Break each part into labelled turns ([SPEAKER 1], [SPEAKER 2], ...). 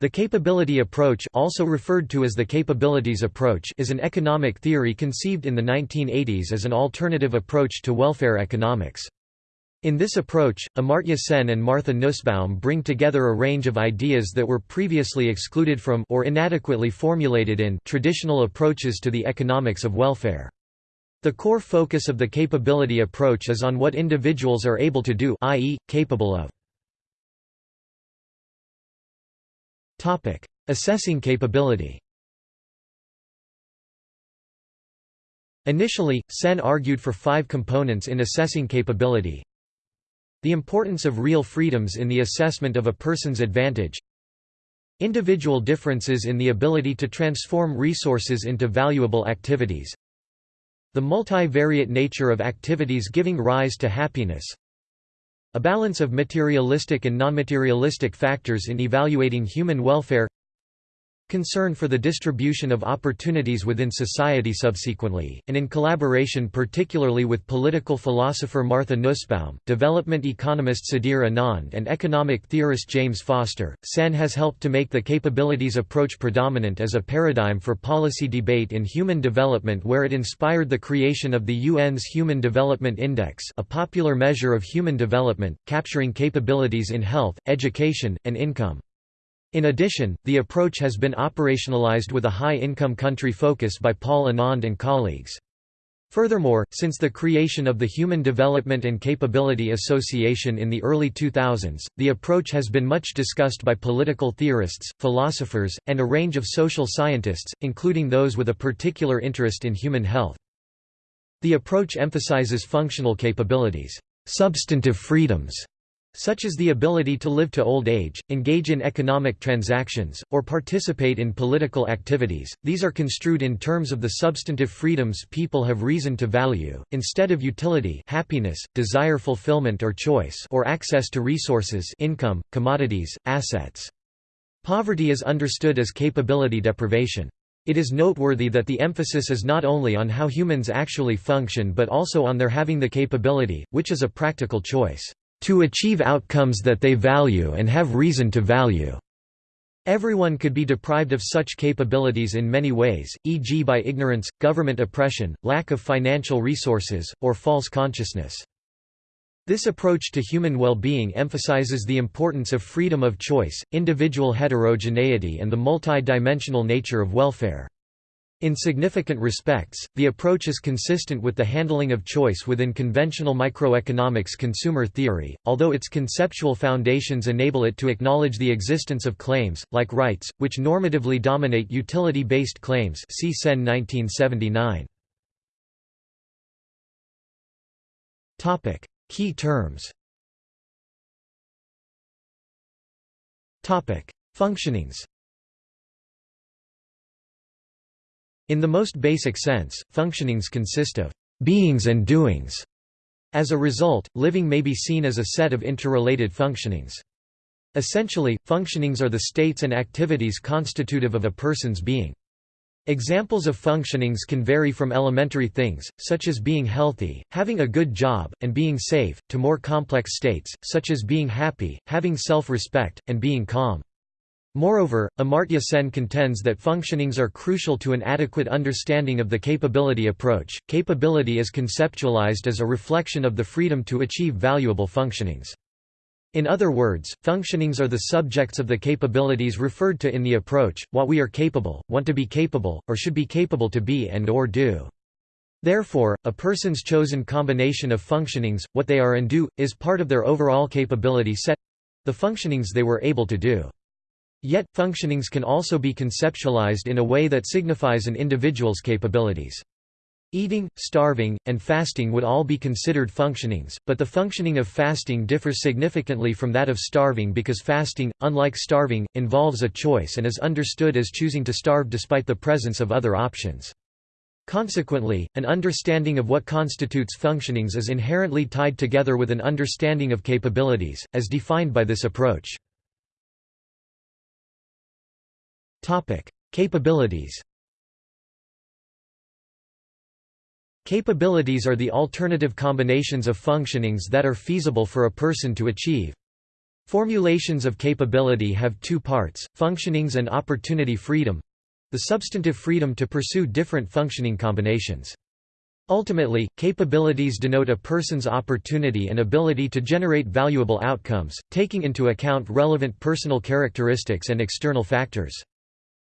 [SPEAKER 1] The capability approach also referred to as the capabilities approach is an economic theory conceived in the 1980s as an alternative approach to welfare economics. In this approach, Amartya Sen and Martha Nussbaum bring together a range of ideas that were previously excluded from or inadequately formulated in traditional approaches to the economics of welfare. The core focus of the capability approach is on what individuals are able to do i.e., capable of. Topic: Assessing capability. Initially, Sen argued for five components in assessing capability. The importance of real freedoms in the assessment of a person's advantage. Individual differences in the ability to transform resources into valuable activities. The multivariate nature of activities giving rise to happiness. A balance of materialistic and non-materialistic factors in evaluating human welfare concern for the distribution of opportunities within society subsequently, and in collaboration particularly with political philosopher Martha Nussbaum, development economist Sudhir Anand and economic theorist James Foster, Sen has helped to make the capabilities approach predominant as a paradigm for policy debate in human development where it inspired the creation of the UN's Human Development Index a popular measure of human development, capturing capabilities in health, education, and income. In addition, the approach has been operationalized with a high-income country focus by Paul Anand and colleagues. Furthermore, since the creation of the Human Development and Capability Association in the early 2000s, the approach has been much discussed by political theorists, philosophers, and a range of social scientists, including those with a particular interest in human health. The approach emphasizes functional capabilities, substantive freedoms, such as the ability to live to old age, engage in economic transactions, or participate in political activities. These are construed in terms of the substantive freedoms people have reason to value, instead of utility happiness, desire fulfillment or choice or access to resources income, commodities, assets. Poverty is understood as capability deprivation. It is noteworthy that the emphasis is not only on how humans actually function but also on their having the capability, which is a practical choice to achieve outcomes that they value and have reason to value. Everyone could be deprived of such capabilities in many ways, e.g. by ignorance, government oppression, lack of financial resources, or false consciousness. This approach to human well-being emphasizes the importance of freedom of choice, individual heterogeneity and the multi-dimensional nature of welfare. In significant respects, the approach is consistent with the handling of choice within conventional microeconomics consumer theory, although its conceptual foundations enable it to acknowledge the existence of claims, like rights, which normatively dominate utility-based claims see Sen 1979. Key terms Functionings In the most basic sense, functionings consist of beings and doings. As a result, living may be seen as a set of interrelated functionings. Essentially, functionings are the states and activities constitutive of a person's being. Examples of functionings can vary from elementary things, such as being healthy, having a good job, and being safe, to more complex states, such as being happy, having self-respect, and being calm. Moreover, Amartya Sen contends that functionings are crucial to an adequate understanding of the capability approach. Capability is conceptualized as a reflection of the freedom to achieve valuable functionings. In other words, functionings are the subjects of the capabilities referred to in the approach, what we are capable, want to be capable, or should be capable to be and or do. Therefore, a person's chosen combination of functionings, what they are and do, is part of their overall capability set—the functionings they were able to do. Yet, functionings can also be conceptualized in a way that signifies an individual's capabilities. Eating, starving, and fasting would all be considered functionings, but the functioning of fasting differs significantly from that of starving because fasting, unlike starving, involves a choice and is understood as choosing to starve despite the presence of other options. Consequently, an understanding of what constitutes functionings is inherently tied together with an understanding of capabilities, as defined by this approach. Capabilities Capabilities are the alternative combinations of functionings that are feasible for a person to achieve. Formulations of capability have two parts, functionings and opportunity freedom the substantive freedom to pursue different functioning combinations. Ultimately, capabilities denote a person's opportunity and ability to generate valuable outcomes, taking into account relevant personal characteristics and external factors.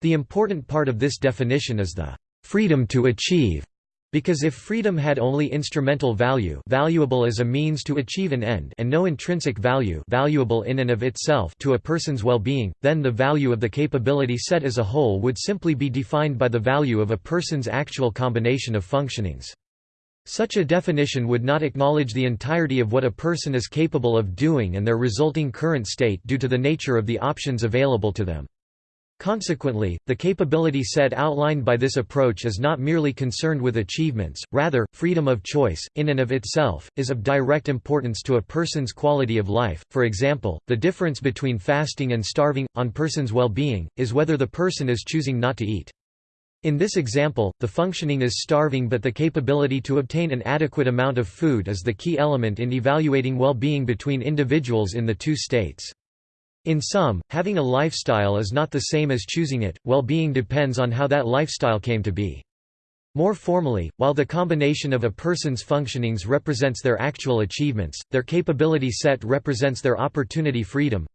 [SPEAKER 1] The important part of this definition is the freedom to achieve because if freedom had only instrumental value valuable as a means to achieve an end and no intrinsic value valuable in and of itself to a person's well-being, then the value of the capability set as a whole would simply be defined by the value of a person's actual combination of functionings. Such a definition would not acknowledge the entirety of what a person is capable of doing and their resulting current state due to the nature of the options available to them. Consequently, the capability set outlined by this approach is not merely concerned with achievements, rather, freedom of choice, in and of itself, is of direct importance to a person's quality of life. For example, the difference between fasting and starving, on person's well-being, is whether the person is choosing not to eat. In this example, the functioning is starving but the capability to obtain an adequate amount of food is the key element in evaluating well-being between individuals in the two states. In sum, having a lifestyle is not the same as choosing it, well-being depends on how that lifestyle came to be. More formally, while the combination of a person's functionings represents their actual achievements, their capability set represents their opportunity freedom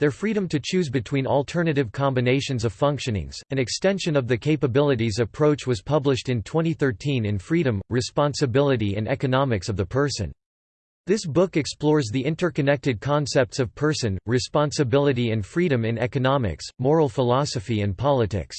[SPEAKER 1] their freedom to choose between alternative combinations of functionings. An extension of the capabilities approach was published in 2013 in Freedom, Responsibility and Economics of the Person. This book explores the interconnected concepts of person, responsibility and freedom in economics, moral philosophy and politics.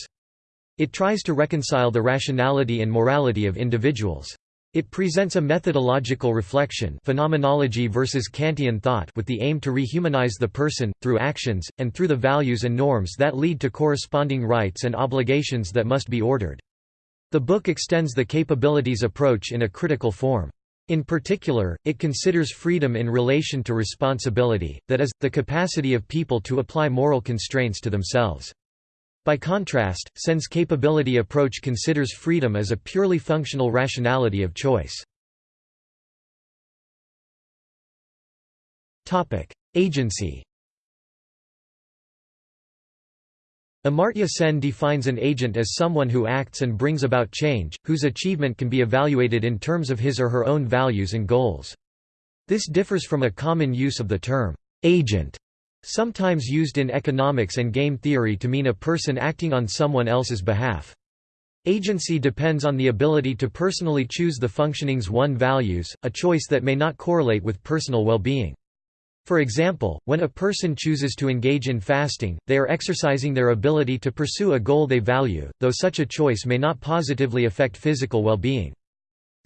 [SPEAKER 1] It tries to reconcile the rationality and morality of individuals. It presents a methodological reflection phenomenology versus Kantian thought with the aim to rehumanize the person, through actions, and through the values and norms that lead to corresponding rights and obligations that must be ordered. The book extends the capabilities approach in a critical form. In particular, it considers freedom in relation to responsibility, that is, the capacity of people to apply moral constraints to themselves. By contrast, Sen's capability approach considers freedom as a purely functional rationality of choice. Agency Amartya Sen defines an agent as someone who acts and brings about change, whose achievement can be evaluated in terms of his or her own values and goals. This differs from a common use of the term, agent, sometimes used in economics and game theory to mean a person acting on someone else's behalf. Agency depends on the ability to personally choose the functionings one values, a choice that may not correlate with personal well-being. For example, when a person chooses to engage in fasting, they are exercising their ability to pursue a goal they value, though such a choice may not positively affect physical well-being.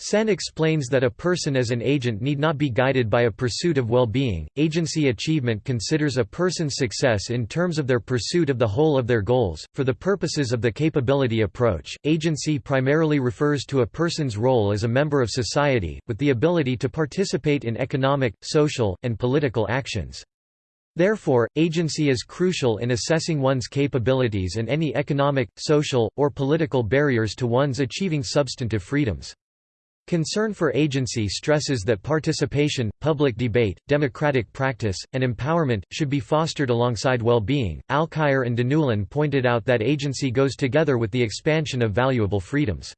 [SPEAKER 1] Sen explains that a person as an agent need not be guided by a pursuit of well-being. Agency achievement considers a person's success in terms of their pursuit of the whole of their goals. For the purposes of the capability approach, agency primarily refers to a person's role as a member of society, with the ability to participate in economic, social, and political actions. Therefore, agency is crucial in assessing one's capabilities and any economic, social, or political barriers to one's achieving substantive freedoms. Concern for agency stresses that participation, public debate, democratic practice, and empowerment, should be fostered alongside well-being. Alkire and Deneulin pointed out that agency goes together with the expansion of valuable freedoms.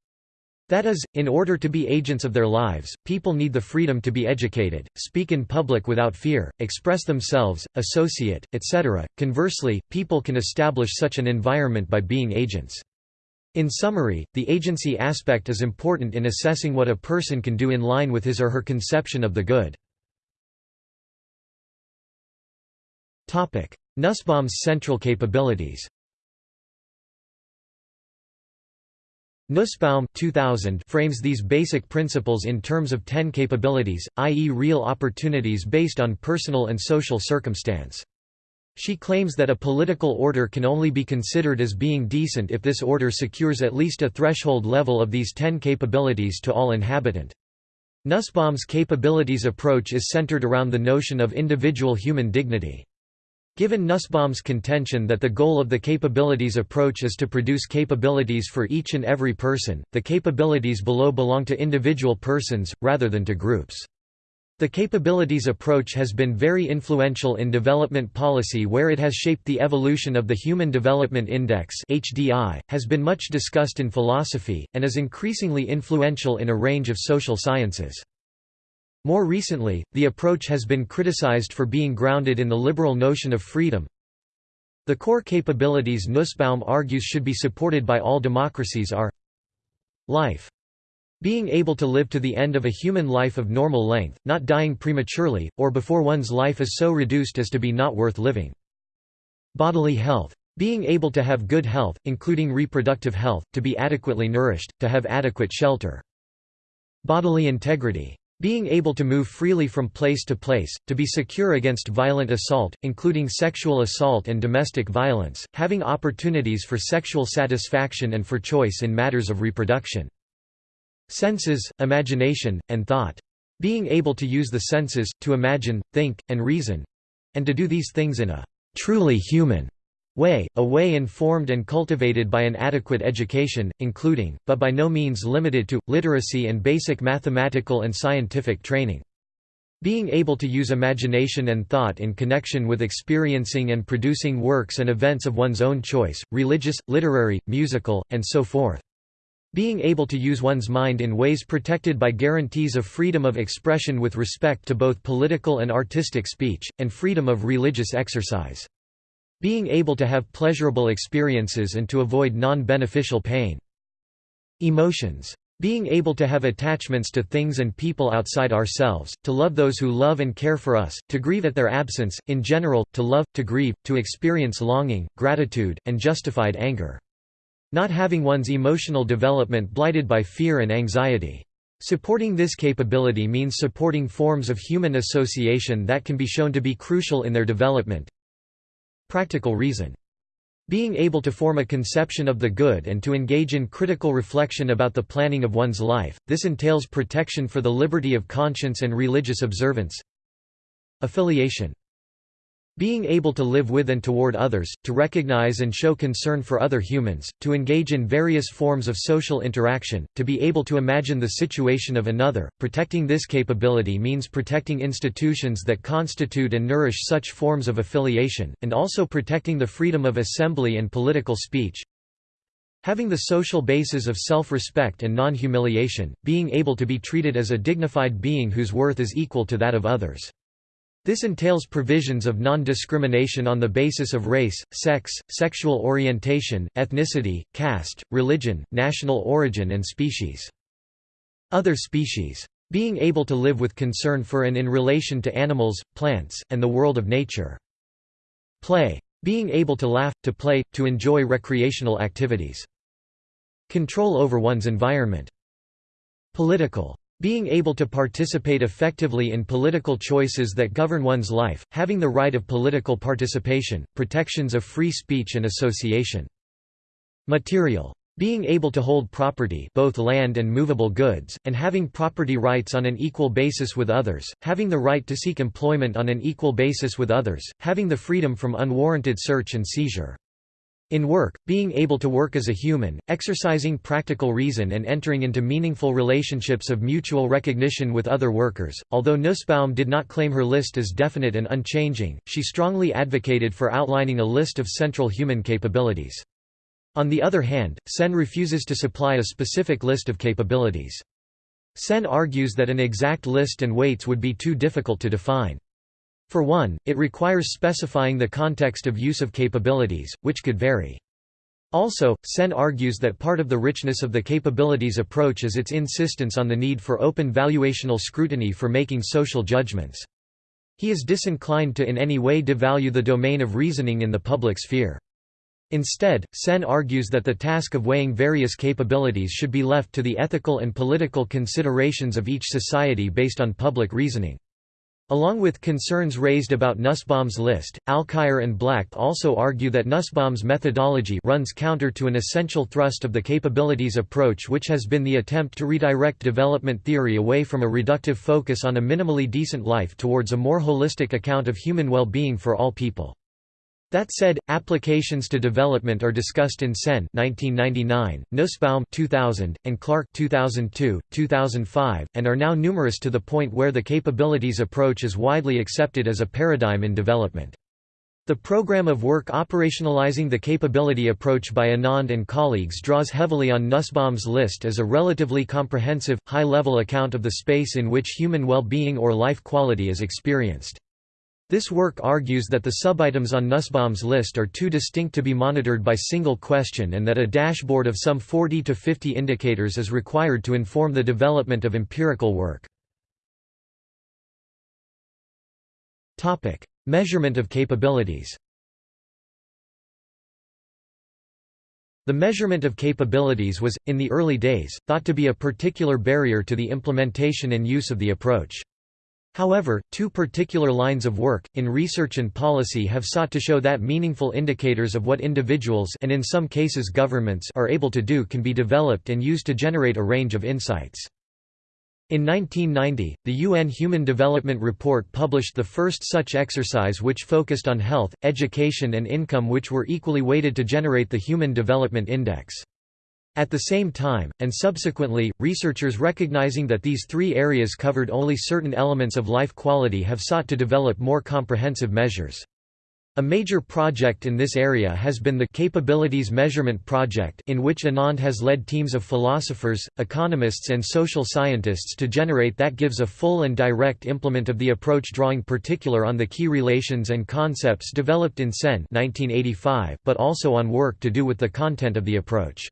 [SPEAKER 1] That is, in order to be agents of their lives, people need the freedom to be educated, speak in public without fear, express themselves, associate, etc. Conversely, people can establish such an environment by being agents. In summary, the agency aspect is important in assessing what a person can do in line with his or her conception of the good. Nussbaum's central capabilities Nussbaum 2000 frames these basic principles in terms of ten capabilities, i.e. real opportunities based on personal and social circumstance. She claims that a political order can only be considered as being decent if this order secures at least a threshold level of these ten capabilities to all inhabitant. Nussbaum's capabilities approach is centered around the notion of individual human dignity. Given Nussbaum's contention that the goal of the capabilities approach is to produce capabilities for each and every person, the capabilities below belong to individual persons, rather than to groups. The capabilities approach has been very influential in development policy where it has shaped the evolution of the Human Development Index HDI, has been much discussed in philosophy, and is increasingly influential in a range of social sciences. More recently, the approach has been criticized for being grounded in the liberal notion of freedom. The core capabilities Nussbaum argues should be supported by all democracies are life being able to live to the end of a human life of normal length, not dying prematurely, or before one's life is so reduced as to be not worth living. Bodily health. Being able to have good health, including reproductive health, to be adequately nourished, to have adequate shelter. Bodily integrity. Being able to move freely from place to place, to be secure against violent assault, including sexual assault and domestic violence, having opportunities for sexual satisfaction and for choice in matters of reproduction. Senses, imagination, and thought. Being able to use the senses, to imagine, think, and reason—and to do these things in a truly human way, a way informed and cultivated by an adequate education, including, but by no means limited to, literacy and basic mathematical and scientific training. Being able to use imagination and thought in connection with experiencing and producing works and events of one's own choice, religious, literary, musical, and so forth. Being able to use one's mind in ways protected by guarantees of freedom of expression with respect to both political and artistic speech, and freedom of religious exercise. Being able to have pleasurable experiences and to avoid non-beneficial pain. Emotions. Being able to have attachments to things and people outside ourselves, to love those who love and care for us, to grieve at their absence, in general, to love, to grieve, to experience longing, gratitude, and justified anger. Not having one's emotional development blighted by fear and anxiety. Supporting this capability means supporting forms of human association that can be shown to be crucial in their development. Practical reason. Being able to form a conception of the good and to engage in critical reflection about the planning of one's life, this entails protection for the liberty of conscience and religious observance. Affiliation. Being able to live with and toward others, to recognize and show concern for other humans, to engage in various forms of social interaction, to be able to imagine the situation of another. Protecting this capability means protecting institutions that constitute and nourish such forms of affiliation, and also protecting the freedom of assembly and political speech. Having the social basis of self-respect and non-humiliation, being able to be treated as a dignified being whose worth is equal to that of others. This entails provisions of non-discrimination on the basis of race, sex, sexual orientation, ethnicity, caste, religion, national origin and species. Other species. Being able to live with concern for and in relation to animals, plants, and the world of nature. Play. Being able to laugh, to play, to enjoy recreational activities. Control over one's environment. Political. Being able to participate effectively in political choices that govern one's life, having the right of political participation, protections of free speech and association. Material. Being able to hold property both land and movable goods, and having property rights on an equal basis with others, having the right to seek employment on an equal basis with others, having the freedom from unwarranted search and seizure. In work, being able to work as a human, exercising practical reason and entering into meaningful relationships of mutual recognition with other workers. Although Nussbaum did not claim her list as definite and unchanging, she strongly advocated for outlining a list of central human capabilities. On the other hand, Sen refuses to supply a specific list of capabilities. Sen argues that an exact list and weights would be too difficult to define. For one, it requires specifying the context of use of capabilities, which could vary. Also, Sen argues that part of the richness of the capabilities approach is its insistence on the need for open valuational scrutiny for making social judgments. He is disinclined to in any way devalue the domain of reasoning in the public sphere. Instead, Sen argues that the task of weighing various capabilities should be left to the ethical and political considerations of each society based on public reasoning. Along with concerns raised about Nussbaum's list, Alkire and Black also argue that Nussbaum's methodology runs counter to an essential thrust of the capabilities approach which has been the attempt to redirect development theory away from a reductive focus on a minimally decent life towards a more holistic account of human well-being for all people. That said, applications to development are discussed in Sen 1999, Nussbaum 2000, and Clark 2002, 2005, and are now numerous to the point where the capabilities approach is widely accepted as a paradigm in development. The program of work operationalizing the capability approach by Anand and colleagues draws heavily on Nussbaum's list as a relatively comprehensive, high-level account of the space in which human well-being or life quality is experienced. This work argues that the subitems on Nussbaum's list are too distinct to be monitored by single question and that a dashboard of some 40 to 50 indicators is required to inform the development of empirical work. Measurement of capabilities The measurement of capabilities was, in the early days, thought to be a particular barrier to the implementation and use of the approach. However, two particular lines of work, in research and policy have sought to show that meaningful indicators of what individuals and in some cases governments are able to do can be developed and used to generate a range of insights. In 1990, the UN Human Development Report published the first such exercise which focused on health, education and income which were equally weighted to generate the Human Development Index. At the same time, and subsequently, researchers recognizing that these three areas covered only certain elements of life quality have sought to develop more comprehensive measures. A major project in this area has been the Capabilities Measurement Project in which Anand has led teams of philosophers, economists and social scientists to generate that gives a full and direct implement of the approach drawing particular on the key relations and concepts developed in Sen 1985, but also on work to do with the content of the approach.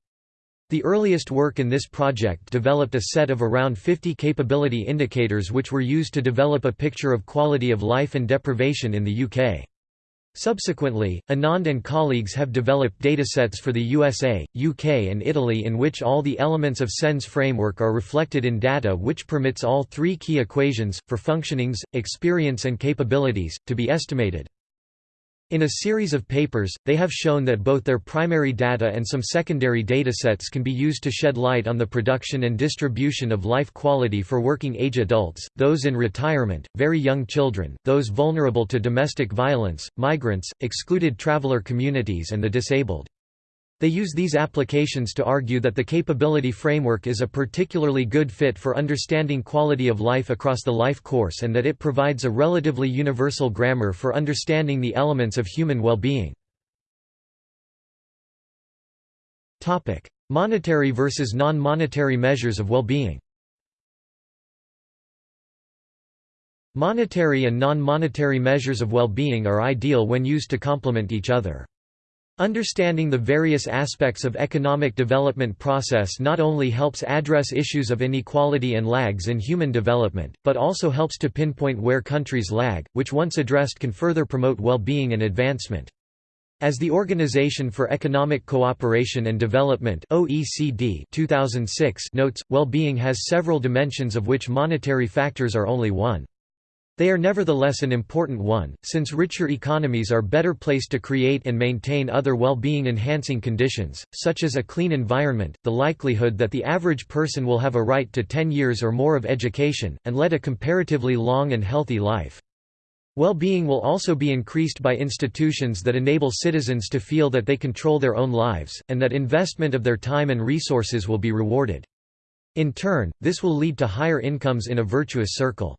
[SPEAKER 1] The earliest work in this project developed a set of around 50 capability indicators which were used to develop a picture of quality of life and deprivation in the UK. Subsequently, Anand and colleagues have developed datasets for the USA, UK and Italy in which all the elements of SEN's framework are reflected in data which permits all three key equations, for functionings, experience and capabilities, to be estimated. In a series of papers, they have shown that both their primary data and some secondary datasets can be used to shed light on the production and distribution of life quality for working-age adults, those in retirement, very young children, those vulnerable to domestic violence, migrants, excluded traveler communities and the disabled. They use these applications to argue that the capability framework is a particularly good fit for understanding quality of life across the life course and that it provides a relatively universal grammar for understanding the elements of human well-being. Monetary versus non-monetary measures of well-being Monetary and non-monetary measures of well-being are ideal when used to complement each other. Understanding the various aspects of economic development process not only helps address issues of inequality and lags in human development, but also helps to pinpoint where countries lag, which once addressed can further promote well-being and advancement. As the Organization for Economic Cooperation and Development OECD 2006 notes, well-being has several dimensions of which monetary factors are only one. They are nevertheless an important one, since richer economies are better placed to create and maintain other well-being enhancing conditions, such as a clean environment, the likelihood that the average person will have a right to 10 years or more of education, and lead a comparatively long and healthy life. Well-being will also be increased by institutions that enable citizens to feel that they control their own lives, and that investment of their time and resources will be rewarded. In turn, this will lead to higher incomes in a virtuous circle.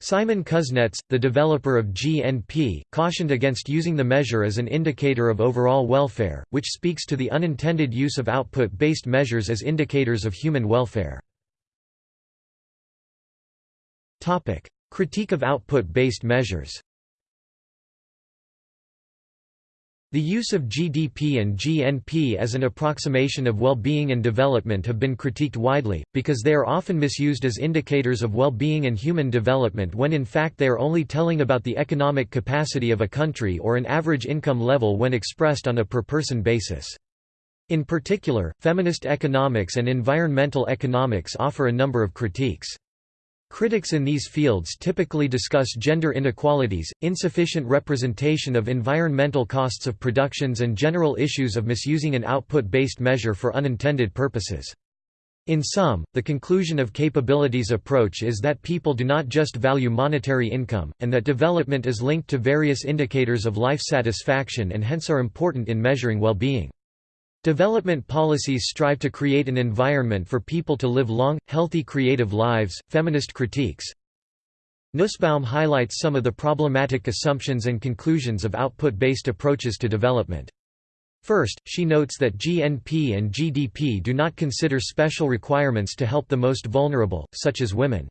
[SPEAKER 1] Simon Kuznets, the developer of GNP, cautioned against using the measure as an indicator of overall welfare, which speaks to the unintended use of output-based measures as indicators of human welfare. Critique of output-based measures The use of GDP and GNP as an approximation of well-being and development have been critiqued widely, because they are often misused as indicators of well-being and human development when in fact they are only telling about the economic capacity of a country or an average income level when expressed on a per-person basis. In particular, feminist economics and environmental economics offer a number of critiques. Critics in these fields typically discuss gender inequalities, insufficient representation of environmental costs of productions and general issues of misusing an output-based measure for unintended purposes. In sum, the conclusion of capabilities approach is that people do not just value monetary income, and that development is linked to various indicators of life satisfaction and hence are important in measuring well-being. Development policies strive to create an environment for people to live long, healthy creative lives. Feminist critiques Nussbaum highlights some of the problematic assumptions and conclusions of output-based approaches to development. First, she notes that GNP and GDP do not consider special requirements to help the most vulnerable, such as women.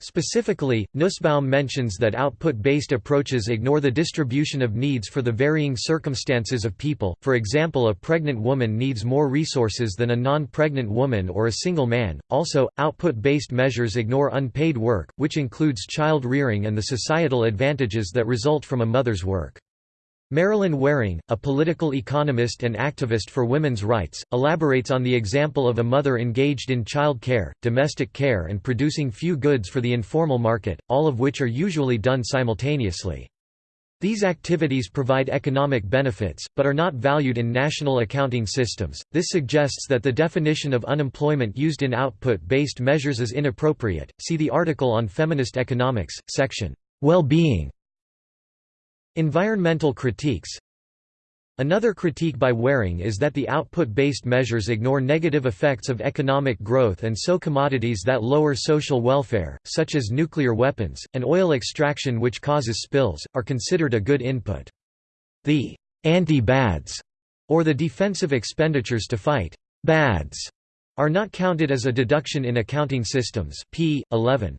[SPEAKER 1] Specifically, Nussbaum mentions that output-based approaches ignore the distribution of needs for the varying circumstances of people, for example a pregnant woman needs more resources than a non-pregnant woman or a single man. Also, output-based measures ignore unpaid work, which includes child rearing and the societal advantages that result from a mother's work. Marilyn Waring, a political economist and activist for women's rights, elaborates on the example of a mother engaged in child care, domestic care and producing few goods for the informal market, all of which are usually done simultaneously. These activities provide economic benefits, but are not valued in national accounting systems. This suggests that the definition of unemployment used in output based measures is inappropriate. See the article on feminist economics, section Well being Environmental critiques Another critique by Waring is that the output-based measures ignore negative effects of economic growth and so commodities that lower social welfare, such as nuclear weapons, and oil extraction which causes spills, are considered a good input. The anti-bads, or the defensive expenditures to fight bads, are not counted as a deduction in accounting systems p. 11.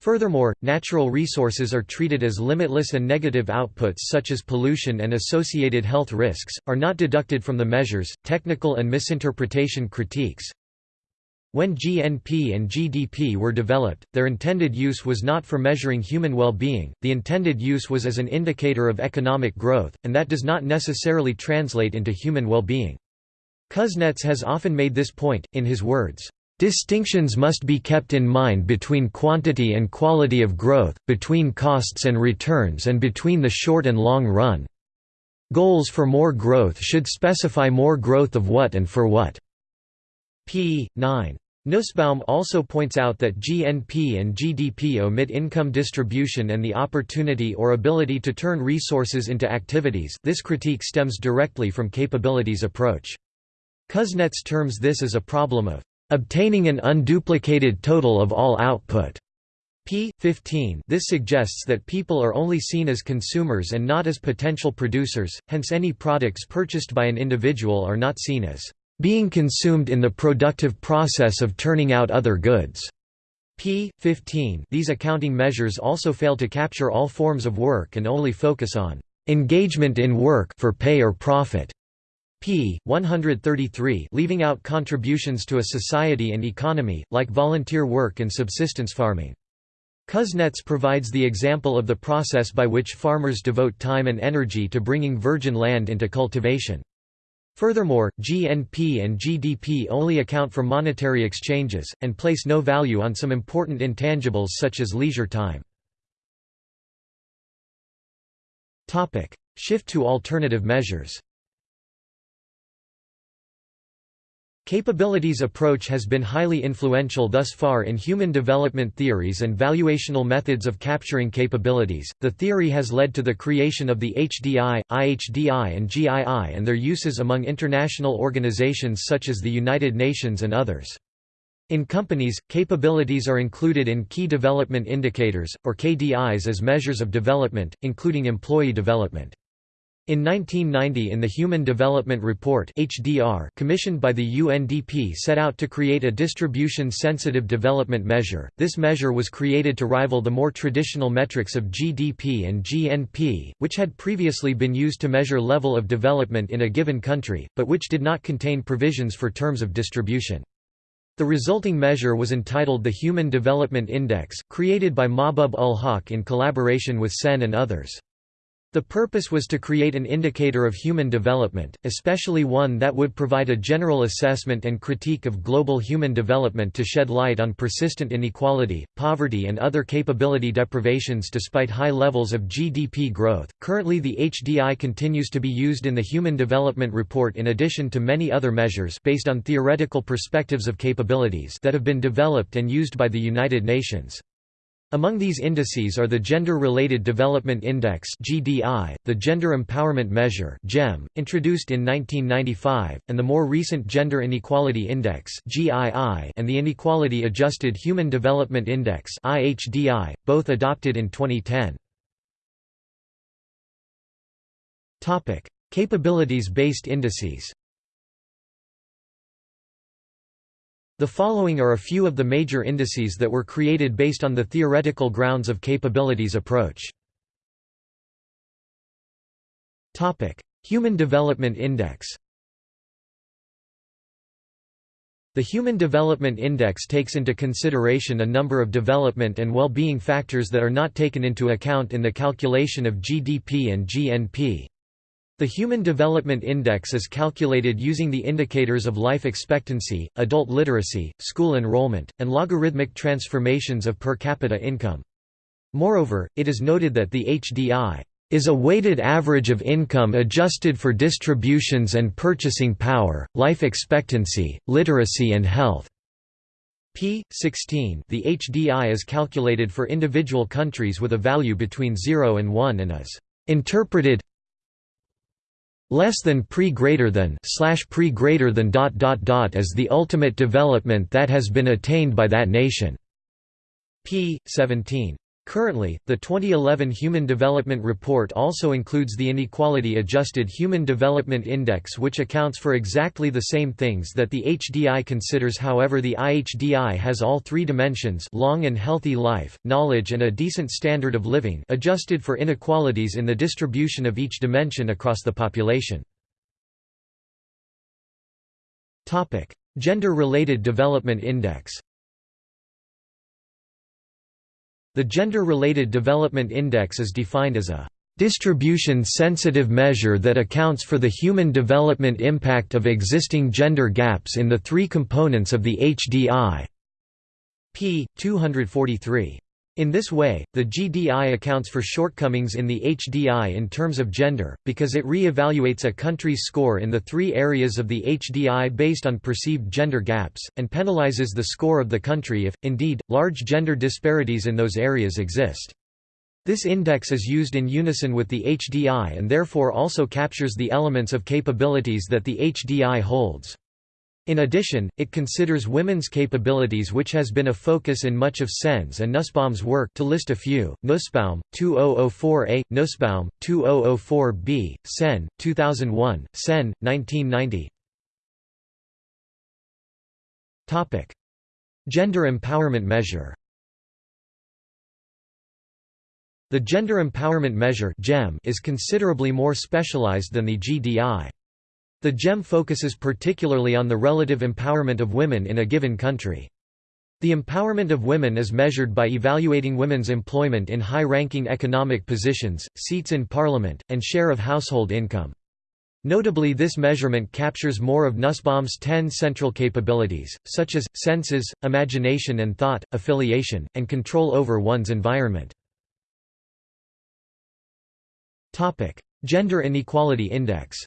[SPEAKER 1] Furthermore, natural resources are treated as limitless and negative outputs such as pollution and associated health risks, are not deducted from the measures. Technical and misinterpretation critiques When GNP and GDP were developed, their intended use was not for measuring human well-being, the intended use was as an indicator of economic growth, and that does not necessarily translate into human well-being. Kuznets has often made this point, in his words, Distinctions must be kept in mind between quantity and quality of growth, between costs and returns and between the short and long run. Goals for more growth should specify more growth of what and for what. p. 9. Nussbaum also points out that GNP and GDP omit income distribution and the opportunity or ability to turn resources into activities this critique stems directly from capabilities approach. Kuznets terms this as a problem of Obtaining an unduplicated total of all output. p. 15 This suggests that people are only seen as consumers and not as potential producers, hence any products purchased by an individual are not seen as being consumed in the productive process of turning out other goods. p. 15 These accounting measures also fail to capture all forms of work and only focus on engagement in work for pay or profit p. 133 leaving out contributions to a society and economy, like volunteer work and subsistence farming. Kuznets provides the example of the process by which farmers devote time and energy to bringing virgin land into cultivation. Furthermore, GNP and GDP only account for monetary exchanges, and place no value on some important intangibles such as leisure time. Shift to alternative measures Capabilities approach has been highly influential thus far in human development theories and valuational methods of capturing capabilities. The theory has led to the creation of the HDI, IHDI, and GII and their uses among international organizations such as the United Nations and others. In companies, capabilities are included in Key Development Indicators, or KDIs as measures of development, including employee development. In 1990 in the Human Development Report HDR commissioned by the UNDP set out to create a distribution-sensitive development measure. This measure was created to rival the more traditional metrics of GDP and GNP, which had previously been used to measure level of development in a given country, but which did not contain provisions for terms of distribution. The resulting measure was entitled the Human Development Index, created by Mahbub ul Haq in collaboration with SEN and others. The purpose was to create an indicator of human development, especially one that would provide a general assessment and critique of global human development to shed light on persistent inequality, poverty, and other capability deprivations despite high levels of GDP growth. Currently, the HDI continues to be used in the Human Development Report in addition to many other measures based on theoretical perspectives of capabilities that have been developed and used by the United Nations. Among these indices are the Gender-Related Development Index (GDI), the Gender Empowerment Measure (GEM), introduced in 1995, and the more recent Gender Inequality Index (GII) and the Inequality Adjusted Human Development Index (IHDI), both adopted in 2010. Topic: Capabilities-based indices. The following are a few of the major indices that were created based on the theoretical grounds of capabilities approach. Human Development Index The Human Development Index takes into consideration a number of development and well-being factors that are not taken into account in the calculation of GDP and GNP. The Human Development Index is calculated using the indicators of life expectancy, adult literacy, school enrollment, and logarithmic transformations of per capita income. Moreover, it is noted that the HDI is a weighted average of income adjusted for distributions and purchasing power, life expectancy, literacy and health. p. 16 The HDI is calculated for individual countries with a value between 0 and 1 and is interpreted less than pre greater than slash pre greater than dot dot dot as the ultimate development that has been attained by that nation. p. 17. Currently, the 2011 Human Development Report also includes the Inequality Adjusted Human Development Index which accounts for exactly the same things that the HDI considers however the IHDI has all three dimensions long and healthy life, knowledge and a decent standard of living adjusted for inequalities in the distribution of each dimension across the population. Gender-related development index The Gender-Related Development Index is defined as a distribution-sensitive measure that accounts for the human development impact of existing gender gaps in the three components of the HDI. p. 243. In this way, the GDI accounts for shortcomings in the HDI in terms of gender, because it re-evaluates a country's score in the three areas of the HDI based on perceived gender gaps, and penalizes the score of the country if, indeed, large gender disparities in those areas exist. This index is used in unison with the HDI and therefore also captures the elements of capabilities that the HDI holds. In addition, it considers women's capabilities which has been a focus in much of Sen's and Nussbaum's work to list a few, Nussbaum, 2004a, Nussbaum, 2004b, Sen, 2001, Sen, 1990 Gender Empowerment Measure. The Gender Empowerment Measure is considerably more specialized than the GDI. The GEM focuses particularly on the relative empowerment of women in a given country. The empowerment of women is measured by evaluating women's employment in high-ranking economic positions, seats in parliament, and share of household income. Notably this measurement captures more of Nussbaum's ten central capabilities, such as, senses, imagination and thought, affiliation, and control over one's environment. Gender Inequality Index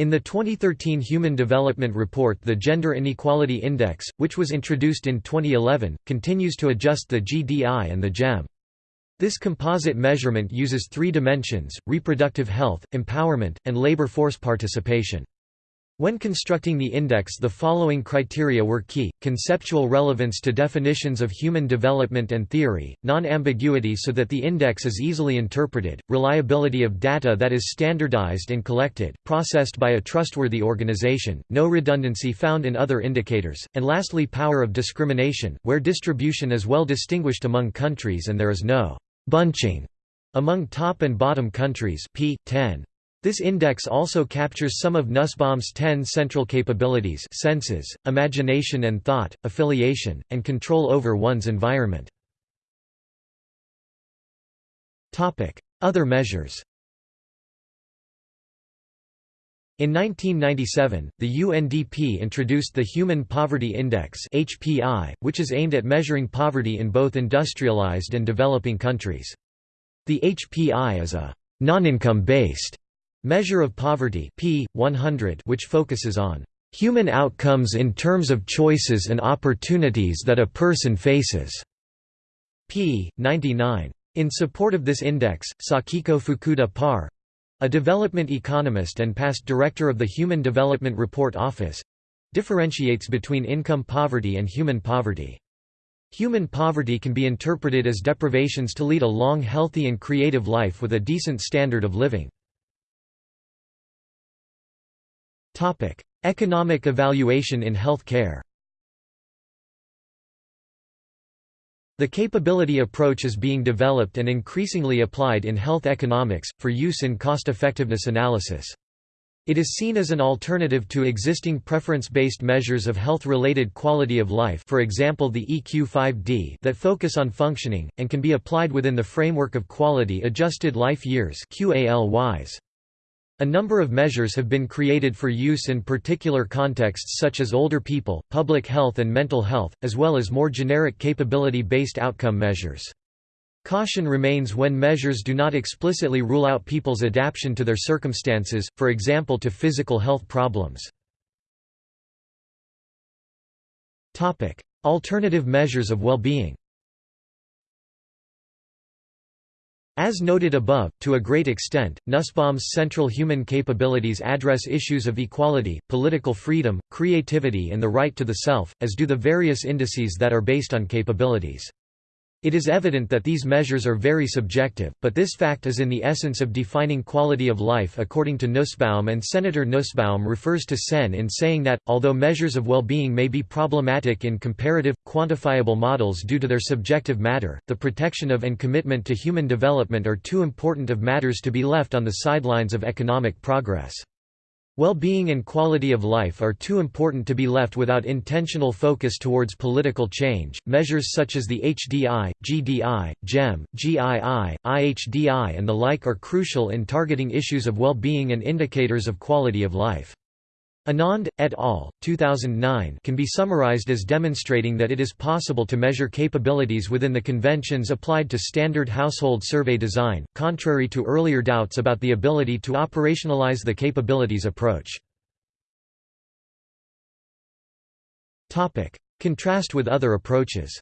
[SPEAKER 1] In the 2013 Human Development Report the Gender Inequality Index, which was introduced in 2011, continues to adjust the GDI and the GEM. This composite measurement uses three dimensions, reproductive health, empowerment, and labor force participation. When constructing the index the following criteria were key, conceptual relevance to definitions of human development and theory, non-ambiguity so that the index is easily interpreted, reliability of data that is standardized and collected, processed by a trustworthy organization, no redundancy found in other indicators, and lastly power of discrimination, where distribution is well distinguished among countries and there is no «bunching» among top and bottom countries p. 10. This index also captures some of Nussbaum's ten central capabilities senses, imagination and thought, affiliation, and control over one's environment. Other measures In 1997, the UNDP introduced the Human Poverty Index (HPI), which is aimed at measuring poverty in both industrialized and developing countries. The HPI is a non-income based measure of poverty P 100 which focuses on human outcomes in terms of choices and opportunities that a person faces. P 99. In support of this index, Sakiko Fukuda Parr a development economist and past director of the Human Development Report Office differentiates between income poverty and human poverty. Human poverty can be interpreted as deprivations to lead a long healthy and creative life with a decent standard of living. Economic evaluation in health care The capability approach is being developed and increasingly applied in health economics, for use in cost-effectiveness analysis. It is seen as an alternative to existing preference-based measures of health-related quality of life for example the EQ5D that focus on functioning, and can be applied within the framework of quality-adjusted life years QALYs. A number of measures have been created for use in particular contexts such as older people, public health and mental health, as well as more generic capability-based outcome measures. Caution remains when measures do not explicitly rule out people's adaptation to their circumstances, for example to physical health problems. Alternative measures of well-being As noted above, to a great extent, Nussbaum's central human capabilities address issues of equality, political freedom, creativity and the right to the self, as do the various indices that are based on capabilities. It is evident that these measures are very subjective, but this fact is in the essence of defining quality of life according to Nussbaum and Senator Nussbaum refers to Sen in saying that, although measures of well-being may be problematic in comparative, quantifiable models due to their subjective matter, the protection of and commitment to human development are too important of matters to be left on the sidelines of economic progress. Well-being and quality of life are too important to be left without intentional focus towards political change. Measures such as the HDI, GDI, GEM, GII, IHDI and the like are crucial in targeting issues of well-being and indicators of quality of life. Anand, et al., 2009 can be summarized as demonstrating that it is possible to measure capabilities within the conventions applied to standard household survey design, contrary to earlier doubts about the ability to operationalize the capabilities approach. Contrast with other approaches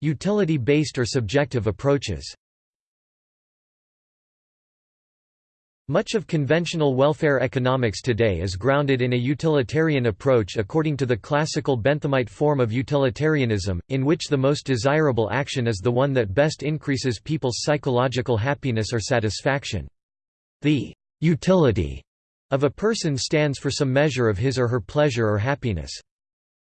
[SPEAKER 1] Utility-based or subjective approaches Much of conventional welfare economics today is grounded in a utilitarian approach according to the classical Benthamite form of utilitarianism, in which the most desirable action is the one that best increases people's psychological happiness or satisfaction. The utility of a person stands for some measure of his or her pleasure or happiness.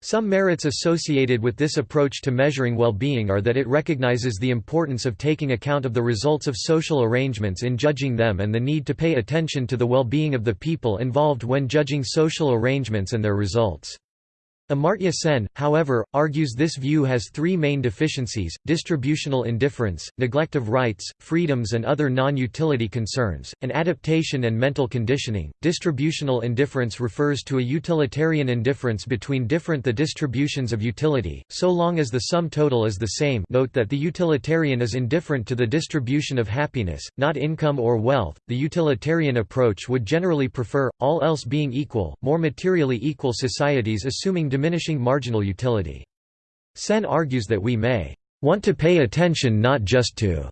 [SPEAKER 1] Some merits associated with this approach to measuring well-being are that it recognizes the importance of taking account of the results of social arrangements in judging them and the need to pay attention to the well-being of the people involved when judging social arrangements and their results. Amartya Sen, however, argues this view has three main deficiencies, distributional indifference, neglect of rights, freedoms and other non-utility concerns, and adaptation and mental conditioning. Distributional indifference refers to a utilitarian indifference between different the distributions of utility, so long as the sum total is the same note that the utilitarian is indifferent to the distribution of happiness, not income or wealth. The utilitarian approach would generally prefer, all else being equal, more materially equal societies assuming diminishing marginal utility. Sen argues that we may want to pay attention not just to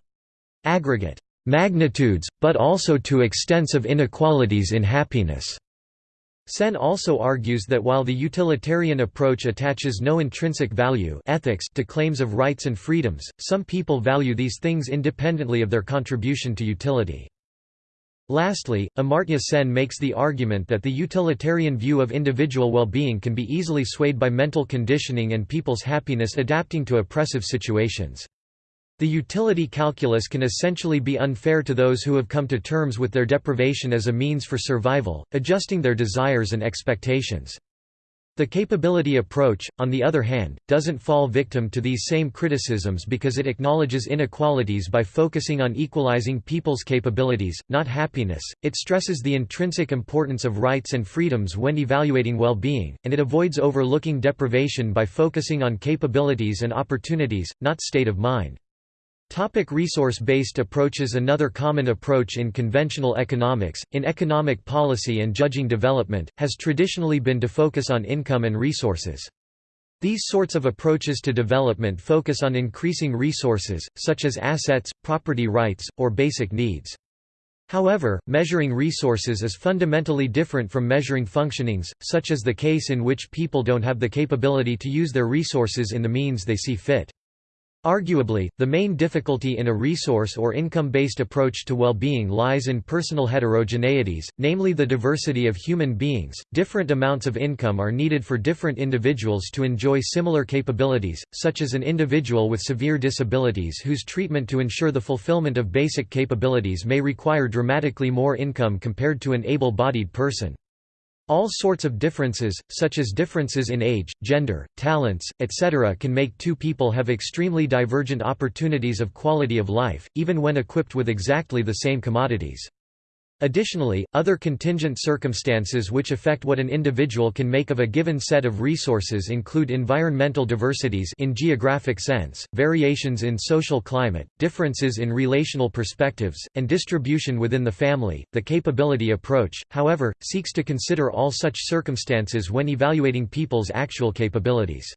[SPEAKER 1] aggregate magnitudes, but also to extensive inequalities in happiness. Sen also argues that while the utilitarian approach attaches no intrinsic value ethics to claims of rights and freedoms, some people value these things independently of their contribution to utility. Lastly, Amartya Sen makes the argument that the utilitarian view of individual well-being can be easily swayed by mental conditioning and people's happiness adapting to oppressive situations. The utility calculus can essentially be unfair to those who have come to terms with their deprivation as a means for survival, adjusting their desires and expectations. The capability approach, on the other hand, doesn't fall victim to these same criticisms because it acknowledges inequalities by focusing on equalizing people's capabilities, not happiness, it stresses the intrinsic importance of rights and freedoms when evaluating well-being, and it avoids overlooking deprivation by focusing on capabilities and opportunities, not state of mind. Topic resource-based approaches Another common approach in conventional economics, in economic policy and judging development, has traditionally been to focus on income and resources. These sorts of approaches to development focus on increasing resources, such as assets, property rights, or basic needs. However, measuring resources is fundamentally different from measuring functionings, such as the case in which people don't have the capability to use their resources in the means they see fit. Arguably, the main difficulty in a resource or income-based approach to well-being lies in personal heterogeneities, namely the diversity of human beings. Different amounts of income are needed for different individuals to enjoy similar capabilities, such as an individual with severe disabilities whose treatment to ensure the fulfillment of basic capabilities may require dramatically more income compared to an able-bodied person. All sorts of differences, such as differences in age, gender, talents, etc. can make two people have extremely divergent opportunities of quality of life, even when equipped with exactly the same commodities. Additionally, other contingent circumstances which affect what an individual can make of a given set of resources include environmental diversities in geographic sense, variations in social climate, differences in relational perspectives, and distribution within the family. The capability approach, however, seeks to consider all such circumstances when evaluating people's actual capabilities.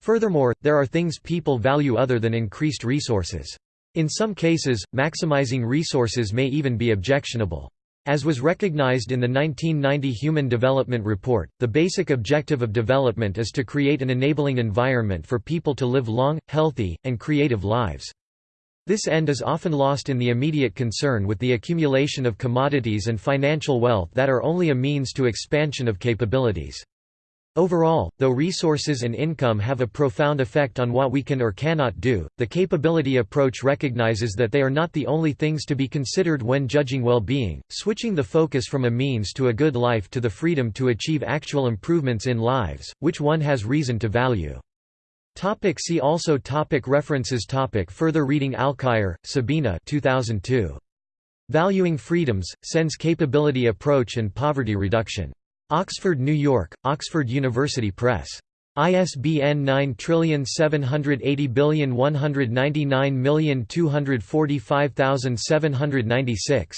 [SPEAKER 1] Furthermore, there are things people value other than increased resources. In some cases, maximizing resources may even be objectionable. As was recognized in the 1990 Human Development Report, the basic objective of development is to create an enabling environment for people to live long, healthy, and creative lives. This end is often lost in the immediate concern with the accumulation of commodities and financial wealth that are only a means to expansion of capabilities. Overall, though resources and income have a profound effect on what we can or cannot do, the capability approach recognizes that they are not the only things to be considered when judging well-being, switching the focus from a means to a good life to the freedom to achieve actual improvements in lives, which one has reason to value. Topic see also topic References topic Further reading Alkire, Sabina 2002. Valuing Freedoms, Sen's Capability Approach and Poverty Reduction. Oxford, New York, Oxford University Press. ISBN 9780199245796.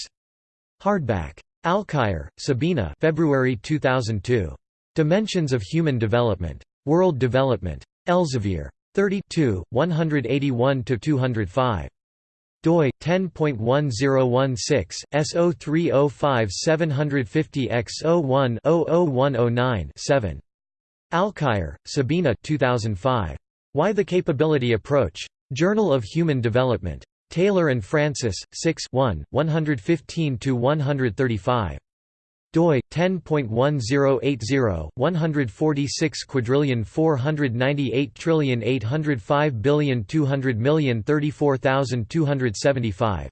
[SPEAKER 1] Hardback. Alkire, Sabina February 2002. Dimensions of Human Development. World Development. Elsevier. 32, 181–205 doi 10.1016 S0305 750 X01 00109 7 Alkire, Sabina 2005 Why the Capability Approach? Journal of Human Development. Taylor and Francis 6 1 115 to 135 doi 10.1080 146 quadrillion 498 trillion 805 billion 200 million 34275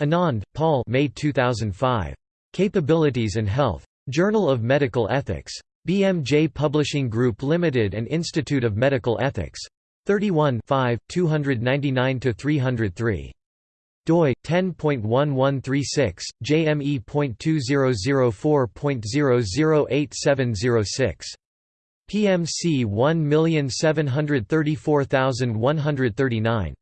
[SPEAKER 1] Anand, Paul May 2005 Capabilities and Health. Journal of Medical Ethics. BMJ Publishing Group Limited and Institute of Medical Ethics. 31 5 299 303 doi 10.1136 jme.2004.008706 PMC 1734139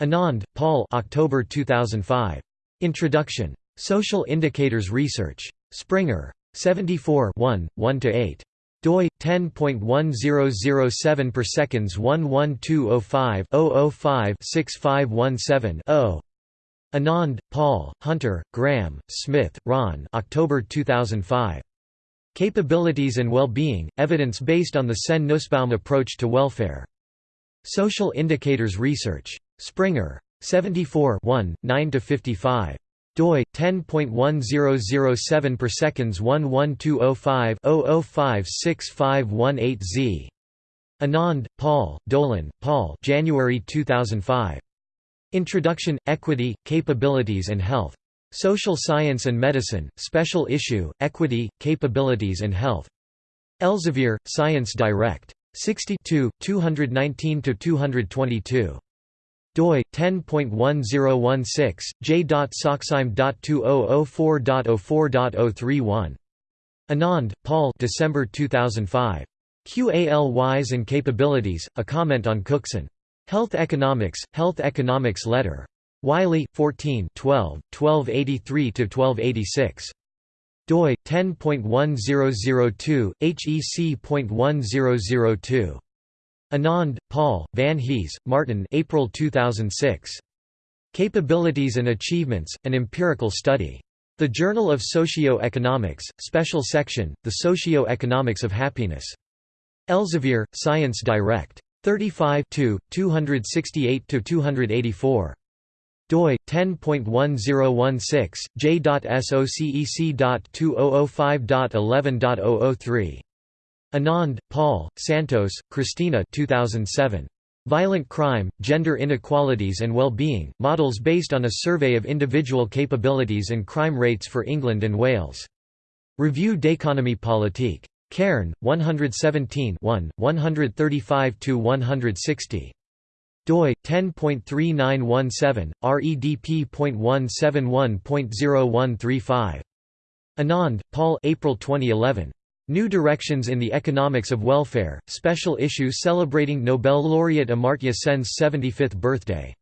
[SPEAKER 1] Anand, Paul October 2005 Introduction. Social Indicators Research. Springer. 74 1 1 8 doi 10.1007 per seconds 11205 005 6517 0 Anand, Paul, Hunter, Graham, Smith, Ron October 2005. Capabilities and Well-Being, Evidence based on the Sen Nussbaum approach to welfare. Social Indicators Research. Springer. 74 9–55 doi 10.1007 per seconds 11205 005 6518 z Anand, Paul, Dolan, Paul January 2005 Introduction, Equity, Capabilities and Health. Social Science and Medicine, Special Issue, Equity, Capabilities and Health. Elsevier, Science Direct. 62 219–222 doi 10.1016 j.soxime.2004.04.031 Anand, Paul December 2005 QALYs and Capabilities A Comment on Cookson Health Economics Health Economics Letter Wiley 14 12 1283 1286 doi 10.1002 HEC.1002 Anand, Paul, Van Hees, Martin April 2006. Capabilities and Achievements, An Empirical Study. The Journal of Socio-Economics, Special Section, The Socio-Economics of Happiness. Elsevier, Science Direct. 35 268–284 doi 10.1016 j.socec.2005.11.003 Anand, Paul, Santos, Christina 2007. Violent Crime, Gender Inequalities and Well-Being, Models based on a survey of individual capabilities and crime rates for England and Wales. Revue d'économie politique. Cairn, 117 135–160 doi 10.3917 redp.171.0135 Anand, Paul April 2011 New Directions in the Economics of Welfare, special issue celebrating Nobel laureate Amartya Sen's 75th birthday.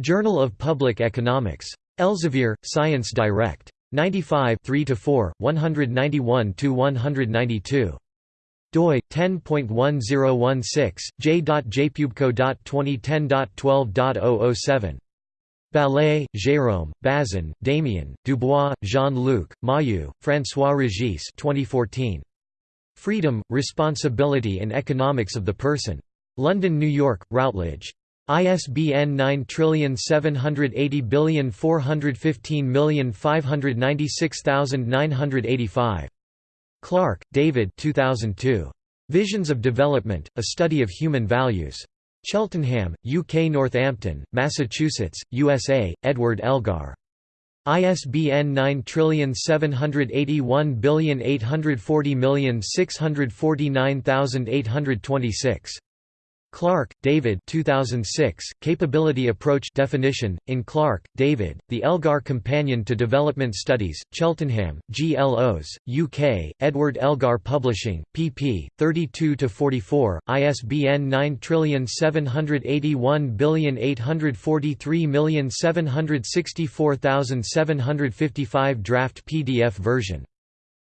[SPEAKER 1] Journal of Public Economics. Elsevier, Science Direct. 95 3–4, 191 to 192 doi 10.1016 j.jpubco.2010.12.007 Ballet, Jérôme, Bazin, Damien, Dubois, Jean-Luc, Mahieu, François Regis 2014. Freedom, Responsibility and Economics of the Person. London, New York, Routledge. ISBN 9780415596985. Clark, David 2002. Visions of Development, A Study of Human Values. Cheltenham, UK Northampton, Massachusetts, USA, Edward Elgar. ISBN 9780840649826 Clark, David 2006, Capability Approach Definition, in Clark, David, The Elgar Companion to Development Studies, Cheltenham, Glos, UK, Edward Elgar Publishing, pp. 32–44, ISBN 9781843764755 draft PDF version.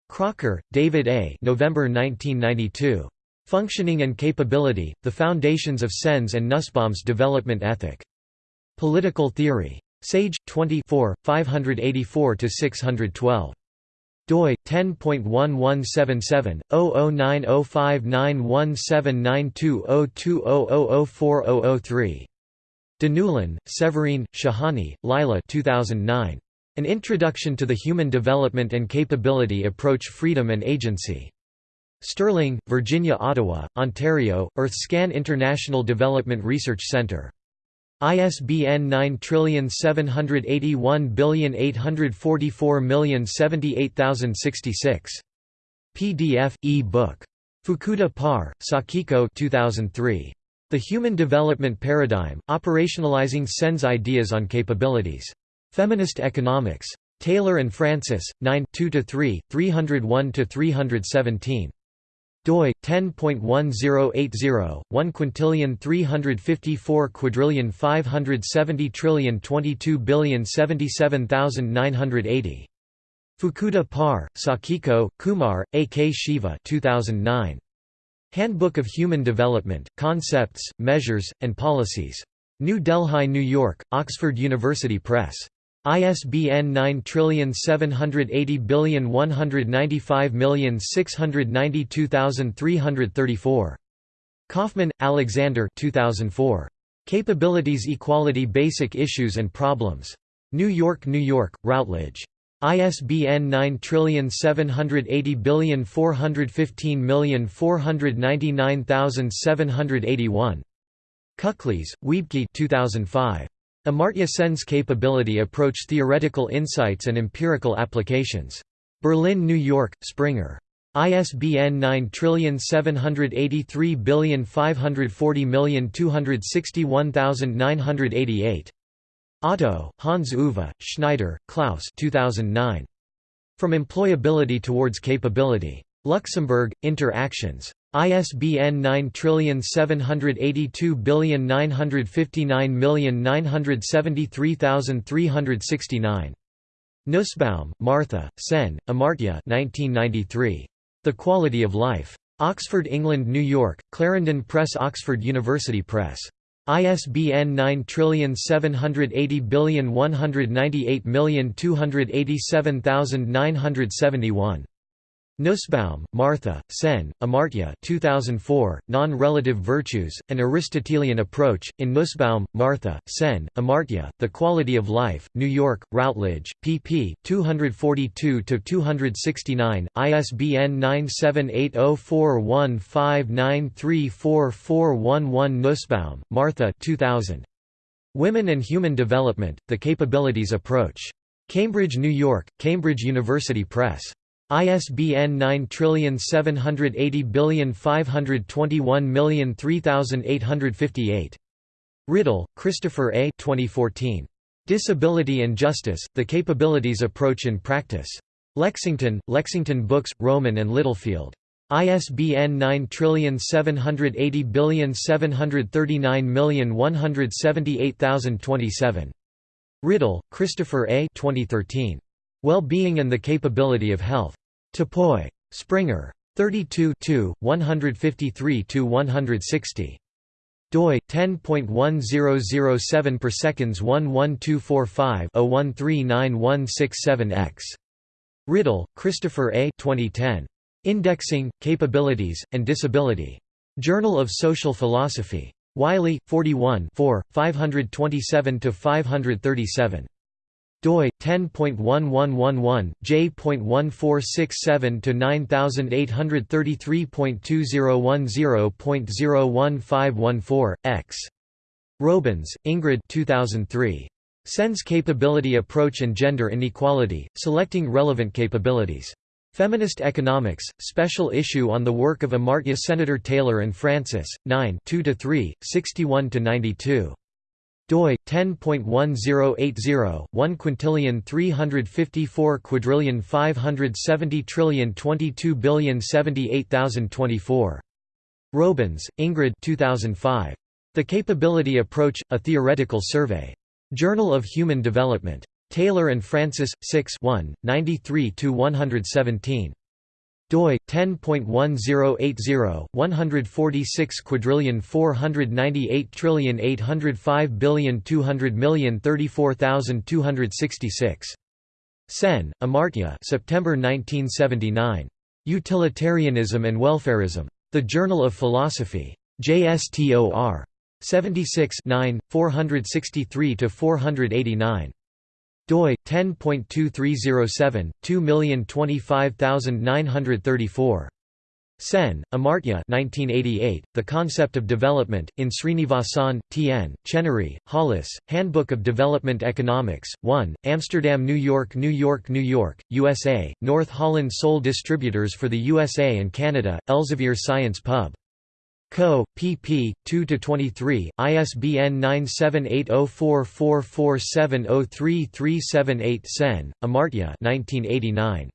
[SPEAKER 1] Crocker, David A. November 1992. Functioning and Capability, The Foundations of Sen's and Nussbaum's Development Ethic. Political Theory. Sage, 24, 584–612 doi 10.1177 009059179202004003 Deneulin, Séverine, Shahani, Lila 2009. An Introduction to the Human Development and Capability Approach Freedom and Agency. Sterling, Virginia Ottawa, Ontario, EarthScan International Development Research Centre. ISBN 9781844078066. PDF, e-book. Fukuda Parr, Sakiko 2003. The Human Development Paradigm, Operationalizing Sen's Ideas on Capabilities. Feminist Economics. Taylor and Francis, 9 2–3, 301–317 doi 10.1080 1 quintillion 354 quadrillion 570 trillion 22 billion 77980 Fukuda Parr, Sakiko, Kumar, A. K. Shiva 2009. Handbook of Human Development, Concepts, Measures, and Policies. New Delhi, New York, Oxford University Press. ISBN 9780195692334. Kaufman, Alexander 2004. Capabilities Equality Basic Issues and Problems. New York, New York, Routledge. ISBN 9780415499781. Kuklis, Wiebke 2005. Amartya Sen's capability approach theoretical insights and empirical applications. Berlin, New York, Springer. ISBN 9783540261988. Otto, Hans Uwe, Schneider, Klaus 2009. From Employability Towards Capability. Luxembourg, Inter-Actions. ISBN 9782959773369. Nussbaum, Martha, Sen, Amartya 1993. The Quality of Life. Oxford, England New York, Clarendon Press Oxford University Press. ISBN 9780198287971. Nussbaum, Martha, Sen, Amartya 2004, Non-Relative Virtues, An Aristotelian Approach, in Nussbaum, Martha, Sen, Amartya, The Quality of Life, New York, Routledge, pp. 242–269, ISBN 9780415934411 Nussbaum, Martha 2000. Women and Human Development, The Capabilities Approach. Cambridge, New York, Cambridge University Press. ISBN 9780521003858. Riddle, Christopher A. 2014. Disability and Justice, The Capabilities Approach in Practice. Lexington, Lexington Books, Rowman and Littlefield. ISBN 9780739178027. Riddle, Christopher A. 2013. Well-Being and the Capability of Health. Topoi. Springer. 32 153–160. doi 10.1007 per seconds 11245-013967X. Riddle, Christopher A. 2010. Indexing, Capabilities, and Disability. Journal of Social Philosophy. Wiley, 41 527–537 doi 10.1111 j.1467 to 9833.2010.01514 x. Robeyns, Ingrid 2003 Sen's Capability Approach and Gender Inequality Selecting Relevant Capabilities. Feminist Economics, special issue on the work of Amartya Senator Taylor and Francis, 9 2–3, 61–92 doi 10.1080 1 quintillion 354 quadrillion 570 trillion 22 billion 78024 Robeyns, Ingrid 2005 The Capability Approach A Theoretical Survey. Journal of Human Development. Taylor and Francis 6 1 93 117 doi 10.1080 146 quadrillion 498 trillion 805 billion 200 million 34266 Sen, Amartya September 1979 Utilitarianism and Welfarism. The Journal of Philosophy. JSTOR. 76 9, 463 489 doi 10.2307 2025934 Sen, Amartya 1988, The Concept of Development, in Srinivasan, T.N., Chenery, Hollis, Handbook of Development Economics, 1, Amsterdam New York New York New York, USA, North Holland Sole Distributors for the USA and Canada, Elsevier Science Pub. Co. pp. 2–23, ISBN 9780444703378 Sen, Amartya 1989.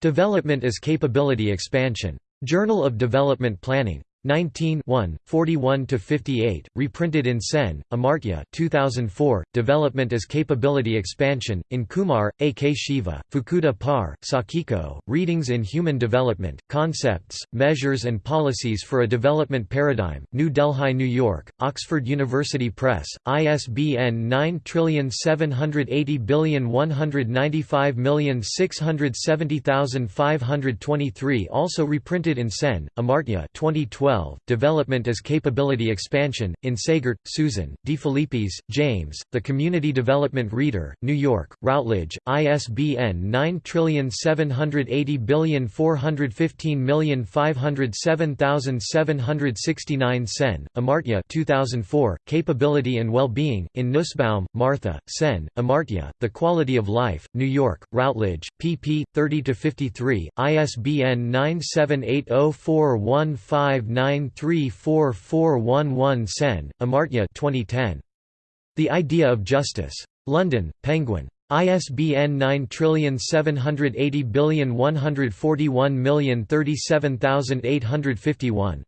[SPEAKER 1] Development as Capability Expansion. Journal of Development Planning. 19 41–58, reprinted in Sen, Amartya 2004, Development as Capability Expansion, in Kumar, A. K. Shiva, Fukuda Parr, Sakiko, Readings in Human Development, Concepts, Measures and Policies for a Development Paradigm, New Delhi, New York, Oxford University Press, ISBN 9780195670523 Also reprinted in Sen, Amartya 2012 2012, Development as Capability Expansion, in Saegert, Susan, DeFilippis, James, The Community Development Reader, New York, Routledge, ISBN 9780415507769 Sen, Amartya 2004, Capability and Well-Being, in Nussbaum, Martha, Sen, Amartya, The Quality of Life, New York, Routledge, pp. 30–53, ISBN 9780415934411 Sen, Amartya 2010. The Idea of Justice. London, Penguin. ISBN 9780141037851.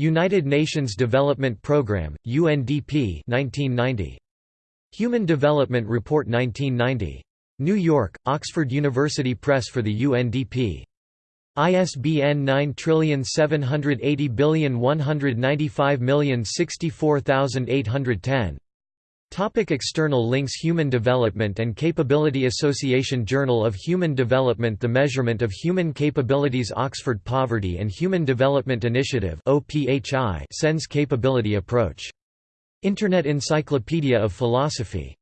[SPEAKER 1] United Nations Development Programme, UNDP 1990. Human Development Report 1990. New York, Oxford University Press for the UNDP. ISBN 9780195064810. Topic external links Human Development and Capability Association Journal of Human Development The Measurement of Human Capabilities Oxford Poverty and Human Development Initiative Sen's Capability Approach. Internet Encyclopedia of Philosophy